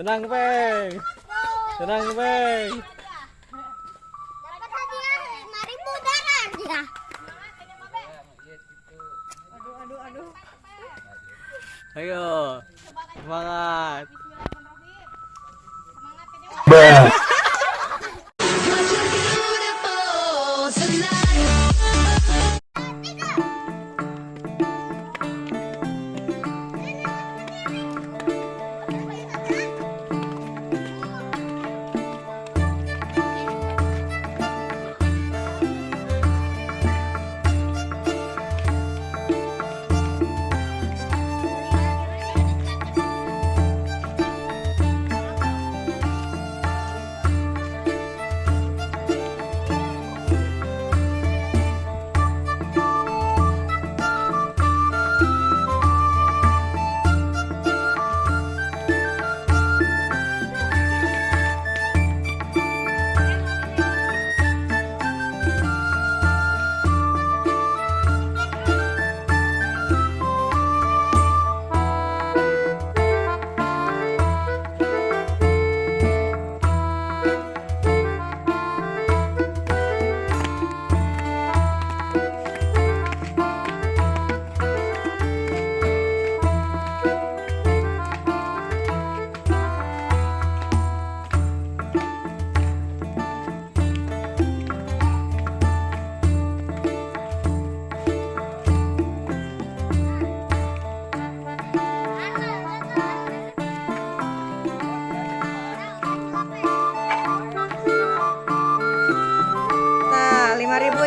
Tenang, Peng. Tenang, Peng. Dapat hadiah lima ribu darah dia. Ayo. Semangat. Tah,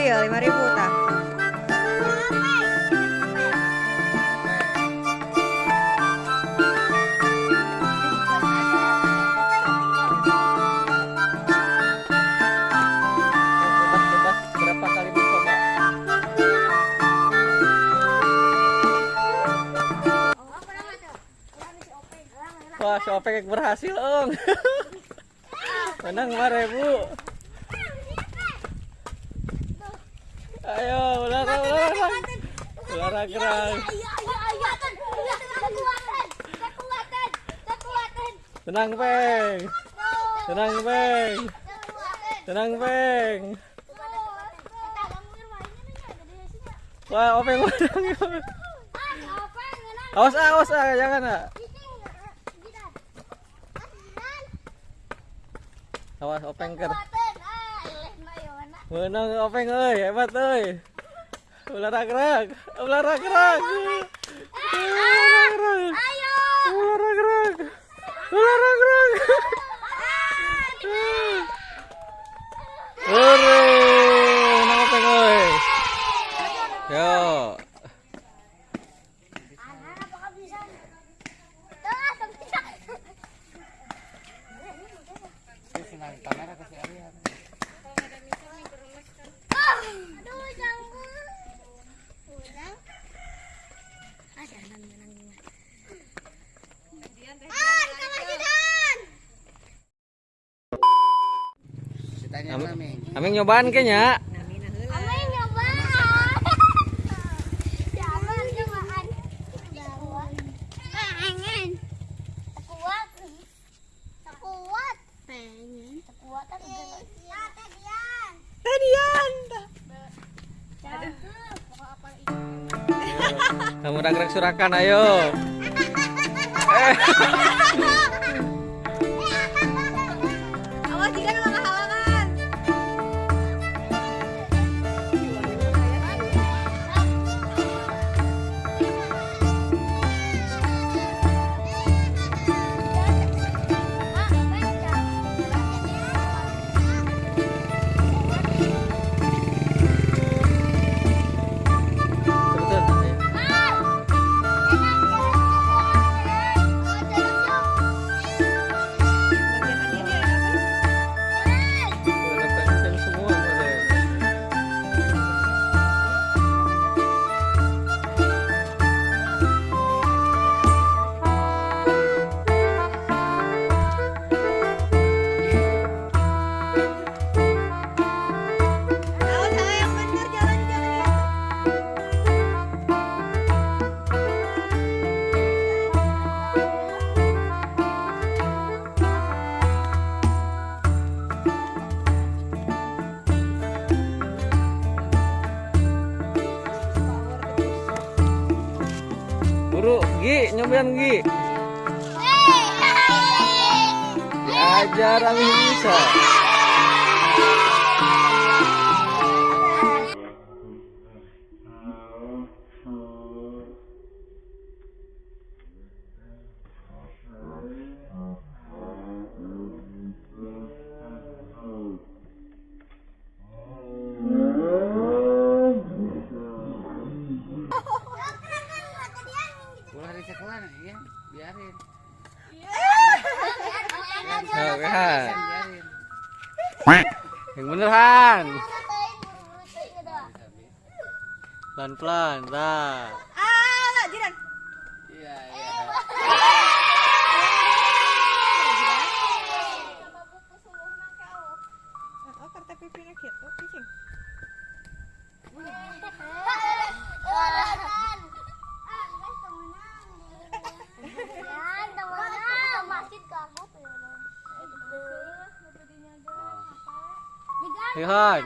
ya, lima ribu tah. Wah, si berhasil, Ong. Menang 5000. Ayo. Kekuatan, kekuatan, kekuatan. Tenang, Peng. Tenang, Peng. Tenang, Peng. Wah, Openg. Ah, menang? Awas, awas, ah, jangan, ah. Awas, Openg ker. Menang apa yang oi, hebat oi. Olahraga, olahraga. Aming nyobaan kayaknya. Amin nyoba. Jangan nyobaan. Pengen. Kuat. Kuat. Pengen. Kuat. Tadian. Kamu gerak surakan, ayo. Eh, Gi, nyobain Gi. Ajar Ami bisa. Yang bener Han. Pelan-pelan, dah. Ah, lah, jiran. Iya, iya. Oh, pipinya gitu. Ayo, Han.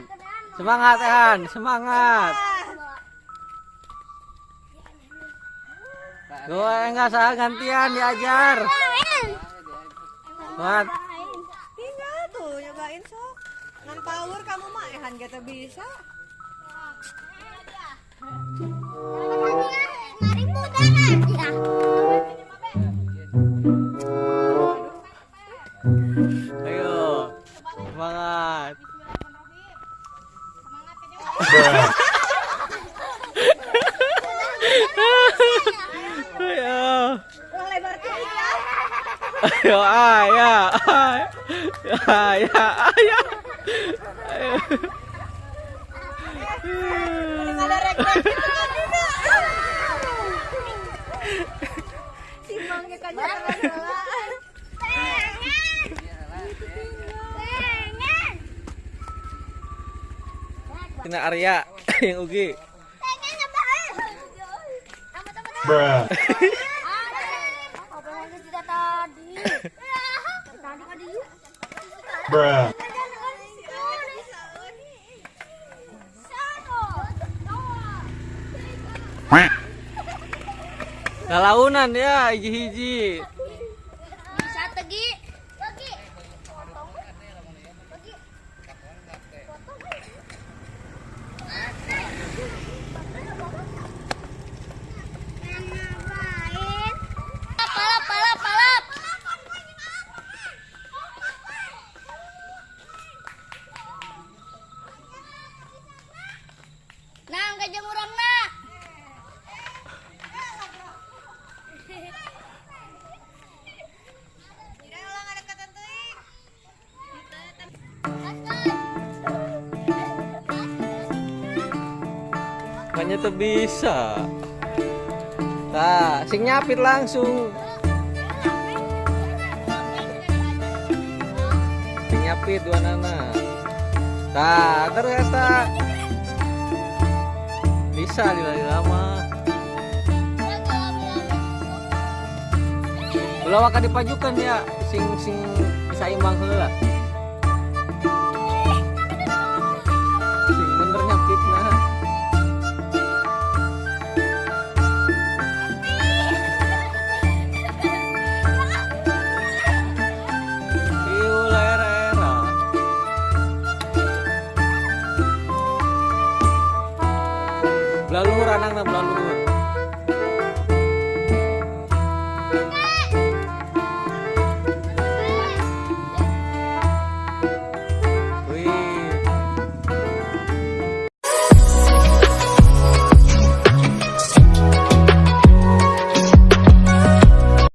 Semangat, ya, Han. Semangat. Gue enggak salah gantian diajar. Semangat. Tinggal tuh nyobain sok. Non power kamu mah ehan gitu bisa. Ayo. Semangat. Ayo. Ya. Ayo, ayo, ayo, ayo, ada rek-rek gitu kan Kena Arya yang Ugi. Bruh. Bruh. Galaunan ya, hiji-hiji. Makanya tuh bisa. Nah, sing nyapit langsung. Sing nyapit dua nana. Nah, ternyata bisa dilali lama. Belum akan dipajukan ya, sing sing bisa imbang heula.